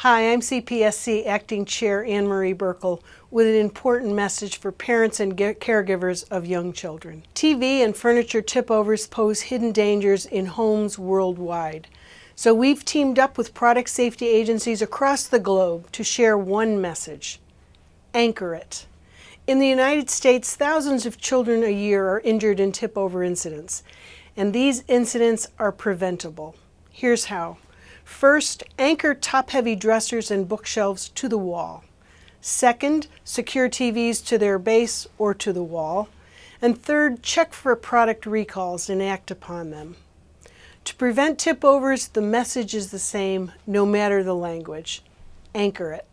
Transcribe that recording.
Hi, I'm CPSC Acting Chair Anne Marie Buerkle with an important message for parents and caregivers of young children. TV and furniture tipovers pose hidden dangers in homes worldwide. So we've teamed up with product safety agencies across the globe to share one message. Anchor it. In the United States, thousands of children a year are injured in tip-over incidents, and these incidents are preventable. Here's how. First, anchor top-heavy dressers and bookshelves to the wall. Second, secure TVs to their base or to the wall. And third, check for product recalls and act upon them. To prevent tip overs, the message is the same no matter the language. Anchor it.